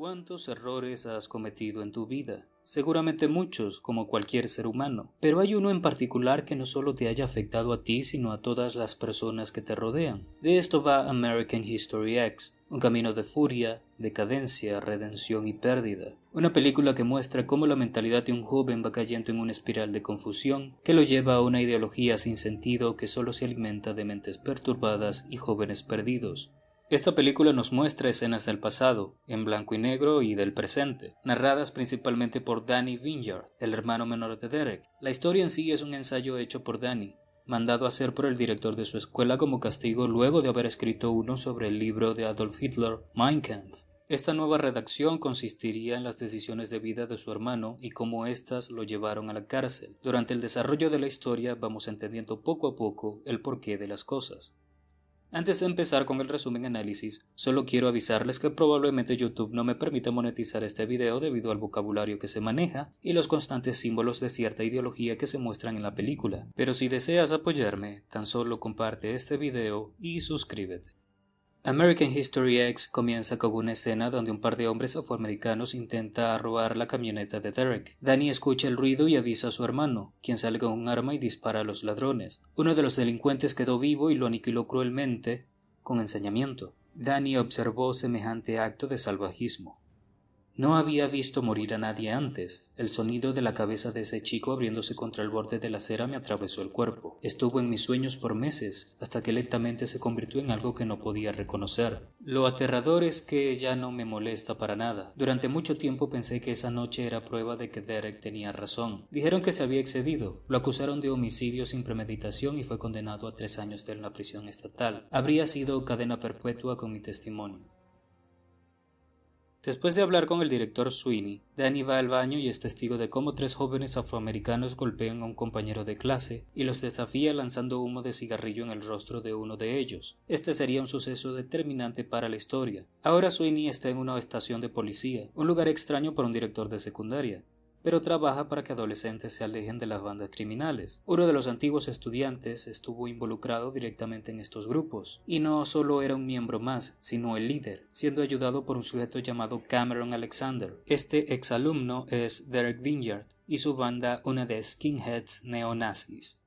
¿Cuántos errores has cometido en tu vida? Seguramente muchos, como cualquier ser humano, pero hay uno en particular que no solo te haya afectado a ti, sino a todas las personas que te rodean. De esto va American History X, un camino de furia, decadencia, redención y pérdida. Una película que muestra cómo la mentalidad de un joven va cayendo en una espiral de confusión que lo lleva a una ideología sin sentido que solo se alimenta de mentes perturbadas y jóvenes perdidos. Esta película nos muestra escenas del pasado, en blanco y negro y del presente, narradas principalmente por Danny Vineyard, el hermano menor de Derek. La historia en sí es un ensayo hecho por Danny, mandado a hacer por el director de su escuela como castigo luego de haber escrito uno sobre el libro de Adolf Hitler, Mein Kampf. Esta nueva redacción consistiría en las decisiones de vida de su hermano y cómo éstas lo llevaron a la cárcel. Durante el desarrollo de la historia vamos entendiendo poco a poco el porqué de las cosas. Antes de empezar con el resumen análisis, solo quiero avisarles que probablemente YouTube no me permite monetizar este video debido al vocabulario que se maneja y los constantes símbolos de cierta ideología que se muestran en la película. Pero si deseas apoyarme, tan solo comparte este video y suscríbete. American History X comienza con una escena donde un par de hombres afroamericanos intenta robar la camioneta de Derek. Danny escucha el ruido y avisa a su hermano, quien sale con un arma y dispara a los ladrones. Uno de los delincuentes quedó vivo y lo aniquiló cruelmente con ensañamiento. Danny observó semejante acto de salvajismo. No había visto morir a nadie antes. El sonido de la cabeza de ese chico abriéndose contra el borde de la acera me atravesó el cuerpo. Estuvo en mis sueños por meses, hasta que lentamente se convirtió en algo que no podía reconocer. Lo aterrador es que ya no me molesta para nada. Durante mucho tiempo pensé que esa noche era prueba de que Derek tenía razón. Dijeron que se había excedido. Lo acusaron de homicidio sin premeditación y fue condenado a tres años de la prisión estatal. Habría sido cadena perpetua con mi testimonio. Después de hablar con el director Sweeney, Danny va al baño y es testigo de cómo tres jóvenes afroamericanos golpean a un compañero de clase y los desafía lanzando humo de cigarrillo en el rostro de uno de ellos. Este sería un suceso determinante para la historia. Ahora Sweeney está en una estación de policía, un lugar extraño para un director de secundaria pero trabaja para que adolescentes se alejen de las bandas criminales. Uno de los antiguos estudiantes estuvo involucrado directamente en estos grupos, y no solo era un miembro más, sino el líder, siendo ayudado por un sujeto llamado Cameron Alexander. Este exalumno es Derek Vineyard y su banda una de skinheads neonazis.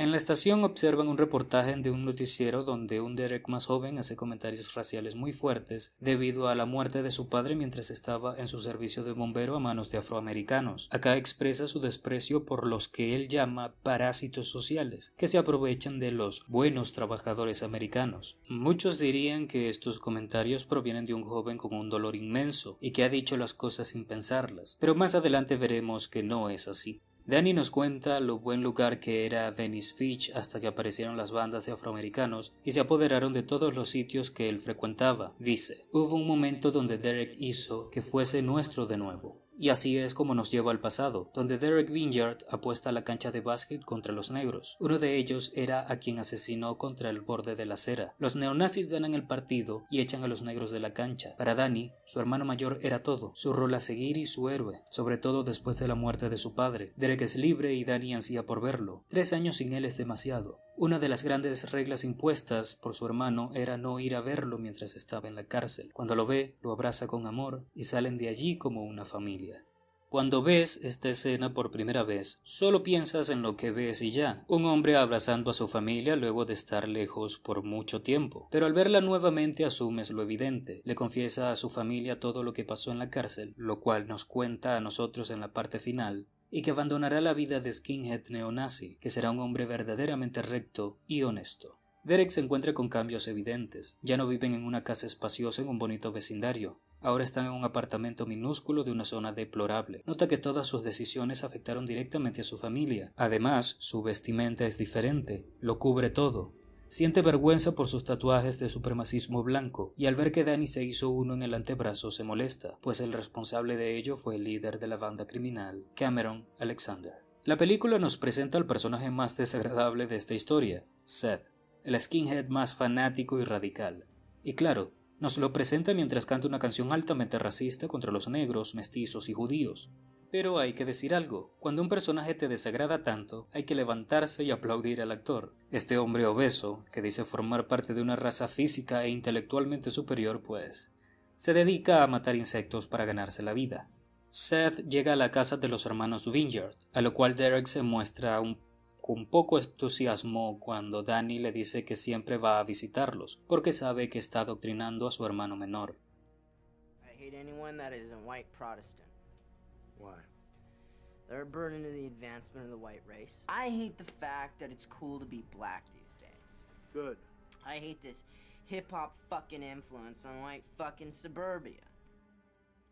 En la estación observan un reportaje de un noticiero donde un Derek más joven hace comentarios raciales muy fuertes debido a la muerte de su padre mientras estaba en su servicio de bombero a manos de afroamericanos. Acá expresa su desprecio por los que él llama parásitos sociales, que se aprovechan de los buenos trabajadores americanos. Muchos dirían que estos comentarios provienen de un joven con un dolor inmenso y que ha dicho las cosas sin pensarlas, pero más adelante veremos que no es así. Danny nos cuenta lo buen lugar que era Venice Beach hasta que aparecieron las bandas de afroamericanos y se apoderaron de todos los sitios que él frecuentaba. Dice, hubo un momento donde Derek hizo que fuese nuestro de nuevo. Y así es como nos lleva al pasado, donde Derek Vineyard apuesta a la cancha de básquet contra los negros. Uno de ellos era a quien asesinó contra el borde de la acera. Los neonazis ganan el partido y echan a los negros de la cancha. Para Danny, su hermano mayor era todo, su rol a seguir y su héroe, sobre todo después de la muerte de su padre. Derek es libre y Danny ansía por verlo. Tres años sin él es demasiado. Una de las grandes reglas impuestas por su hermano era no ir a verlo mientras estaba en la cárcel. Cuando lo ve, lo abraza con amor y salen de allí como una familia. Cuando ves esta escena por primera vez, solo piensas en lo que ves y ya, un hombre abrazando a su familia luego de estar lejos por mucho tiempo. Pero al verla nuevamente asumes lo evidente, le confiesa a su familia todo lo que pasó en la cárcel, lo cual nos cuenta a nosotros en la parte final, y que abandonará la vida de skinhead neonazi, que será un hombre verdaderamente recto y honesto. Derek se encuentra con cambios evidentes. Ya no viven en una casa espaciosa en un bonito vecindario. Ahora están en un apartamento minúsculo de una zona deplorable. Nota que todas sus decisiones afectaron directamente a su familia. Además, su vestimenta es diferente. Lo cubre todo. Siente vergüenza por sus tatuajes de supremacismo blanco, y al ver que Danny se hizo uno en el antebrazo se molesta, pues el responsable de ello fue el líder de la banda criminal, Cameron Alexander. La película nos presenta al personaje más desagradable de esta historia, Seth, el skinhead más fanático y radical. Y claro, nos lo presenta mientras canta una canción altamente racista contra los negros, mestizos y judíos. Pero hay que decir algo, cuando un personaje te desagrada tanto, hay que levantarse y aplaudir al actor. Este hombre obeso, que dice formar parte de una raza física e intelectualmente superior, pues Se dedica a matar insectos para ganarse la vida. Seth llega a la casa de los hermanos Vineyard, a lo cual Derek se muestra un, con poco entusiasmo cuando Danny le dice que siempre va a visitarlos, porque sabe que está adoctrinando a su hermano menor. I hate Why? They're a burden to the advancement of the white race. I hate the fact that it's cool to be black these days. Good. I hate this hip hop fucking influence on white fucking suburbia.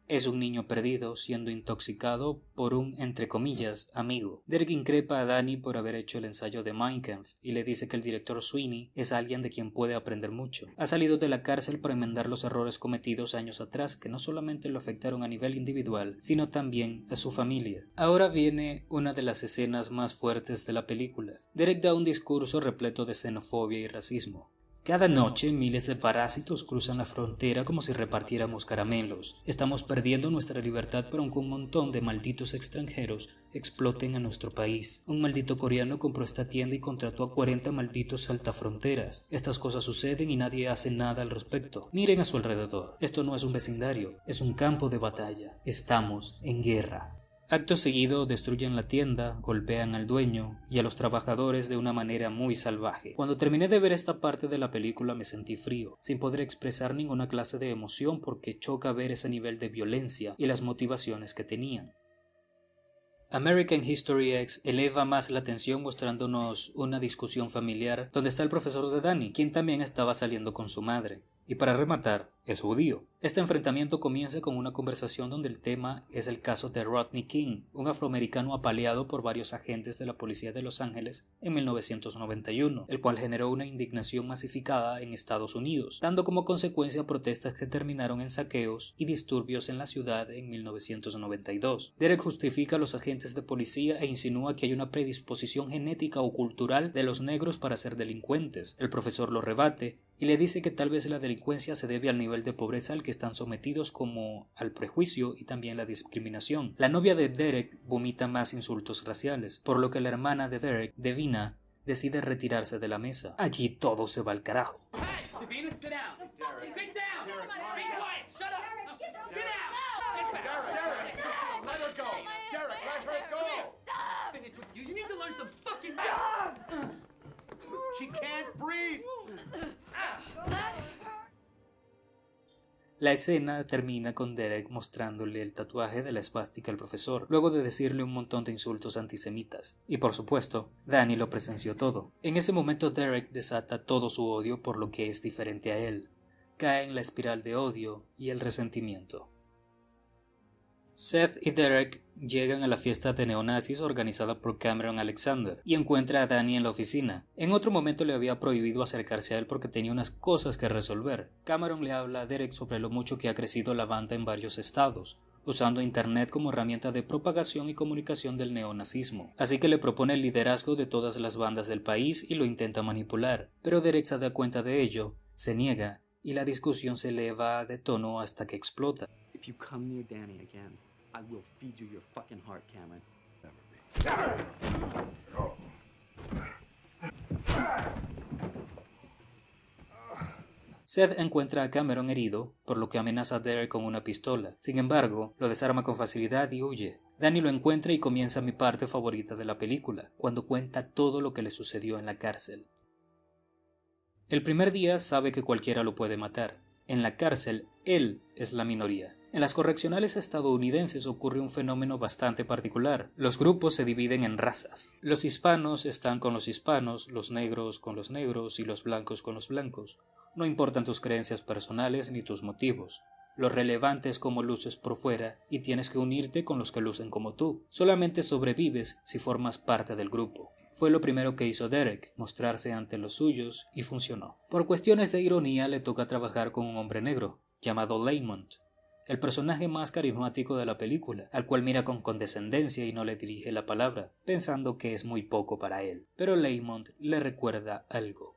Es un niño perdido siendo intoxicado por un, entre comillas, amigo. Derek increpa a Danny por haber hecho el ensayo de Mein Kampf y le dice que el director Sweeney es alguien de quien puede aprender mucho. Ha salido de la cárcel para enmendar los errores cometidos años atrás que no solamente lo afectaron a nivel individual, sino también a su familia. Ahora viene una de las escenas más fuertes de la película. Derek da un discurso repleto de xenofobia y racismo. Cada noche miles de parásitos cruzan la frontera como si repartiéramos caramelos. Estamos perdiendo nuestra libertad por aunque un montón de malditos extranjeros exploten a nuestro país. Un maldito coreano compró esta tienda y contrató a 40 malditos saltafronteras. Estas cosas suceden y nadie hace nada al respecto. Miren a su alrededor. Esto no es un vecindario, es un campo de batalla. Estamos en guerra. Acto seguido destruyen la tienda, golpean al dueño y a los trabajadores de una manera muy salvaje. Cuando terminé de ver esta parte de la película me sentí frío, sin poder expresar ninguna clase de emoción porque choca ver ese nivel de violencia y las motivaciones que tenían. American History X eleva más la tensión mostrándonos una discusión familiar donde está el profesor de Danny, quien también estaba saliendo con su madre. Y para rematar, es judío. Este enfrentamiento comienza con una conversación donde el tema es el caso de Rodney King, un afroamericano apaleado por varios agentes de la policía de Los Ángeles en 1991, el cual generó una indignación masificada en Estados Unidos, dando como consecuencia protestas que terminaron en saqueos y disturbios en la ciudad en 1992. Derek justifica a los agentes de policía e insinúa que hay una predisposición genética o cultural de los negros para ser delincuentes. El profesor lo rebate y le dice que tal vez la delincuencia se debe al nivel de pobreza al que están sometidos como al prejuicio y también la discriminación. La novia de Derek vomita más insultos raciales, por lo que la hermana de Derek, Devina, decide retirarse de la mesa. Allí todo se va al carajo. La escena termina con Derek mostrándole el tatuaje de la esvástica al profesor, luego de decirle un montón de insultos antisemitas. Y por supuesto, Danny lo presenció todo. En ese momento Derek desata todo su odio por lo que es diferente a él. Cae en la espiral de odio y el resentimiento. Seth y Derek llegan a la fiesta de neonazis organizada por Cameron Alexander y encuentra a Danny en la oficina. En otro momento le había prohibido acercarse a él porque tenía unas cosas que resolver. Cameron le habla a Derek sobre lo mucho que ha crecido la banda en varios estados, usando Internet como herramienta de propagación y comunicación del neonazismo. Así que le propone el liderazgo de todas las bandas del país y lo intenta manipular. Pero Derek se da cuenta de ello, se niega y la discusión se eleva de tono hasta que explota. I will feed you your fucking heart, Cameron. Never Seth encuentra a Cameron herido, por lo que amenaza a Derek con una pistola. Sin embargo, lo desarma con facilidad y huye. Danny lo encuentra y comienza mi parte favorita de la película, cuando cuenta todo lo que le sucedió en la cárcel. El primer día sabe que cualquiera lo puede matar. En la cárcel, él es la minoría. En las correccionales estadounidenses ocurre un fenómeno bastante particular. Los grupos se dividen en razas. Los hispanos están con los hispanos, los negros con los negros y los blancos con los blancos. No importan tus creencias personales ni tus motivos. Lo relevante es cómo luces por fuera y tienes que unirte con los que lucen como tú. Solamente sobrevives si formas parte del grupo. Fue lo primero que hizo Derek, mostrarse ante los suyos, y funcionó. Por cuestiones de ironía le toca trabajar con un hombre negro, llamado Lamont, el personaje más carismático de la película, al cual mira con condescendencia y no le dirige la palabra, pensando que es muy poco para él. Pero Lamont le recuerda algo.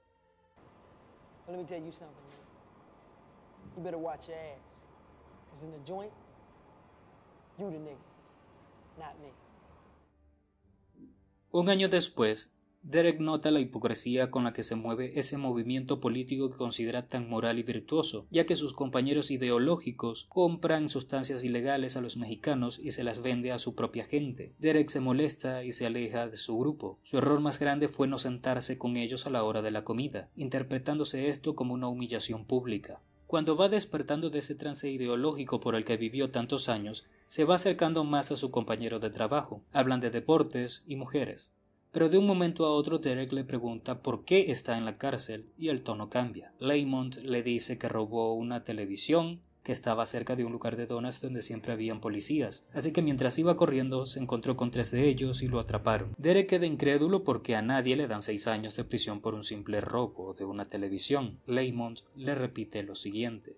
Un año después, Derek nota la hipocresía con la que se mueve ese movimiento político que considera tan moral y virtuoso, ya que sus compañeros ideológicos compran sustancias ilegales a los mexicanos y se las vende a su propia gente. Derek se molesta y se aleja de su grupo. Su error más grande fue no sentarse con ellos a la hora de la comida, interpretándose esto como una humillación pública. Cuando va despertando de ese trance ideológico por el que vivió tantos años, se va acercando más a su compañero de trabajo. Hablan de deportes y mujeres. Pero de un momento a otro Derek le pregunta por qué está en la cárcel y el tono cambia. Laymont le dice que robó una televisión que estaba cerca de un lugar de donas donde siempre habían policías, así que mientras iba corriendo se encontró con tres de ellos y lo atraparon. Derek queda incrédulo porque a nadie le dan seis años de prisión por un simple robo de una televisión. Laymont le repite lo siguiente.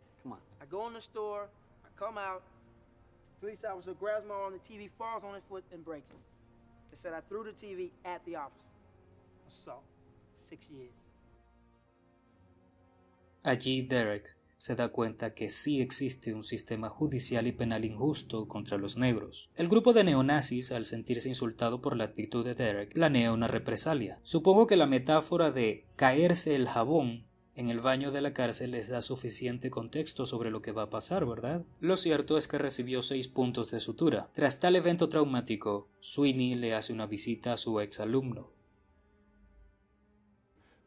Allí Derek se da cuenta que sí existe un sistema judicial y penal injusto contra los negros. El grupo de neonazis, al sentirse insultado por la actitud de Derek, planea una represalia. Supongo que la metáfora de caerse el jabón en el baño de la cárcel les da suficiente contexto sobre lo que va a pasar, ¿verdad? Lo cierto es que recibió seis puntos de sutura. Tras tal evento traumático, Sweeney le hace una visita a su ex alumno.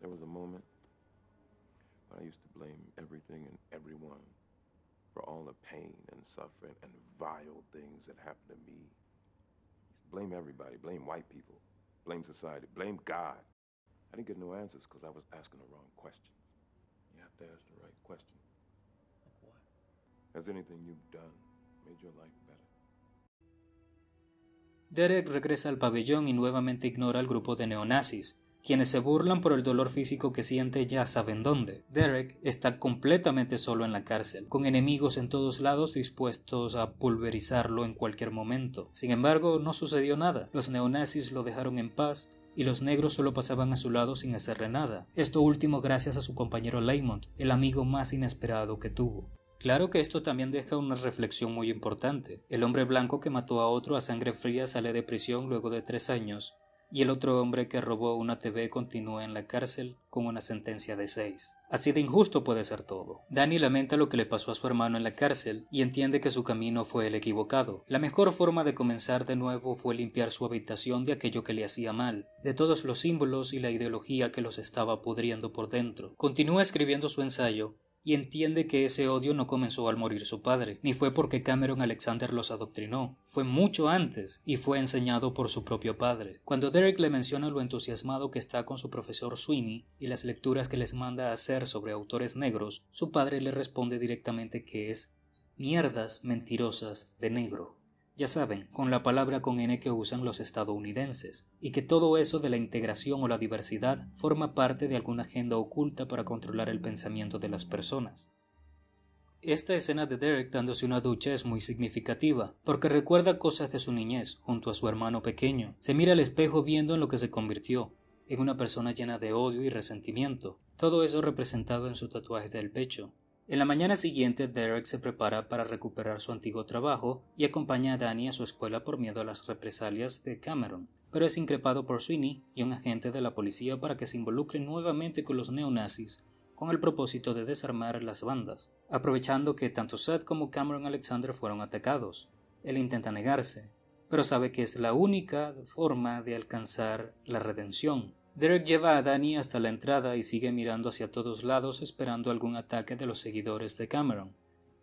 There was a moment when I used to blame everything and everyone for all the pain and suffering and vile things that happened to me. Blame everybody, blame white people, blame society, blame God. I didn't get no answers because I was asking the wrong Derek regresa al pabellón y nuevamente ignora al grupo de neonazis, quienes se burlan por el dolor físico que siente ya saben dónde. Derek está completamente solo en la cárcel, con enemigos en todos lados dispuestos a pulverizarlo en cualquier momento. Sin embargo, no sucedió nada. Los neonazis lo dejaron en paz y los negros solo pasaban a su lado sin hacerle nada. Esto último gracias a su compañero Laymont, el amigo más inesperado que tuvo. Claro que esto también deja una reflexión muy importante. El hombre blanco que mató a otro a sangre fría sale de prisión luego de tres años, y el otro hombre que robó una TV continúa en la cárcel con una sentencia de seis. Así de injusto puede ser todo. Danny lamenta lo que le pasó a su hermano en la cárcel y entiende que su camino fue el equivocado. La mejor forma de comenzar de nuevo fue limpiar su habitación de aquello que le hacía mal, de todos los símbolos y la ideología que los estaba pudriendo por dentro. Continúa escribiendo su ensayo y entiende que ese odio no comenzó al morir su padre, ni fue porque Cameron Alexander los adoctrinó, fue mucho antes y fue enseñado por su propio padre. Cuando Derek le menciona lo entusiasmado que está con su profesor Sweeney y las lecturas que les manda a hacer sobre autores negros, su padre le responde directamente que es mierdas mentirosas de negro ya saben, con la palabra con N que usan los estadounidenses, y que todo eso de la integración o la diversidad forma parte de alguna agenda oculta para controlar el pensamiento de las personas. Esta escena de Derek dándose una ducha es muy significativa, porque recuerda cosas de su niñez junto a su hermano pequeño. Se mira al espejo viendo en lo que se convirtió, en una persona llena de odio y resentimiento, todo eso representado en su tatuaje del pecho, en la mañana siguiente, Derek se prepara para recuperar su antiguo trabajo y acompaña a Danny a su escuela por miedo a las represalias de Cameron, pero es increpado por Sweeney y un agente de la policía para que se involucre nuevamente con los neonazis con el propósito de desarmar las bandas, aprovechando que tanto Seth como Cameron Alexander fueron atacados. Él intenta negarse, pero sabe que es la única forma de alcanzar la redención. Derek lleva a Danny hasta la entrada y sigue mirando hacia todos lados esperando algún ataque de los seguidores de Cameron,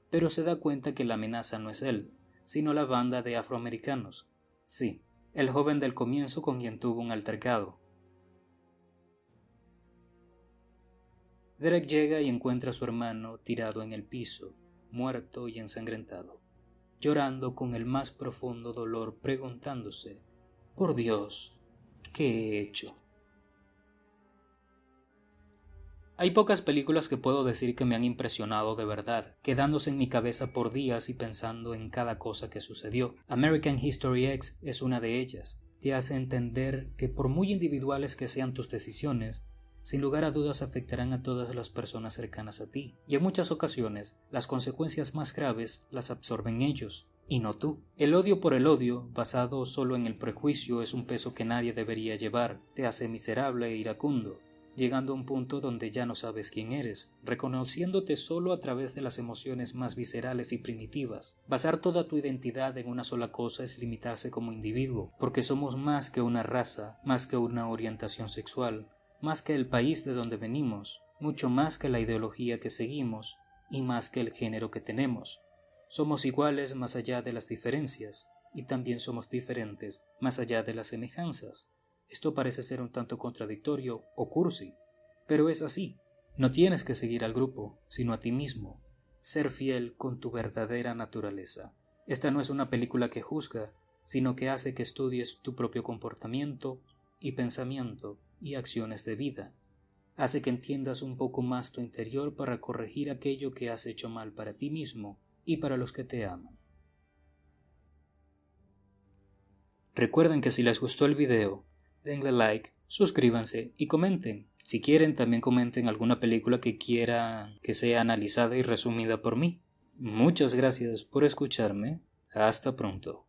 pero se da cuenta que la amenaza no es él, sino la banda de afroamericanos. Sí, el joven del comienzo con quien tuvo un altercado. Derek llega y encuentra a su hermano tirado en el piso, muerto y ensangrentado, llorando con el más profundo dolor, preguntándose, por Dios, ¿qué he hecho? Hay pocas películas que puedo decir que me han impresionado de verdad, quedándose en mi cabeza por días y pensando en cada cosa que sucedió. American History X es una de ellas. Te hace entender que por muy individuales que sean tus decisiones, sin lugar a dudas afectarán a todas las personas cercanas a ti, y en muchas ocasiones las consecuencias más graves las absorben ellos. y no tú. El odio por el odio, basado solo en el prejuicio, es un peso que nadie debería llevar, te hace miserable e iracundo, llegando a un punto donde ya no sabes quién eres, reconociéndote solo a través de las emociones más viscerales y primitivas. Basar toda tu identidad en una sola cosa es limitarse como individuo, porque somos más que una raza, más que una orientación sexual, más que el país de donde venimos, mucho más que la ideología que seguimos, y más que el género que tenemos. Somos iguales más allá de las diferencias, y también somos diferentes más allá de las semejanzas. Esto parece ser un tanto contradictorio o cursi, pero es así. No tienes que seguir al grupo, sino a ti mismo, ser fiel con tu verdadera naturaleza. Esta no es una película que juzga, sino que hace que estudies tu propio comportamiento y pensamiento y acciones de vida. Hace que entiendas un poco más tu interior para corregir aquello que has hecho mal para ti mismo y para los que te aman. Recuerden que si les gustó el video, denle like, suscríbanse y comenten. Si quieren, también comenten alguna película que quiera que sea analizada y resumida por mí. Muchas gracias por escucharme. Hasta pronto.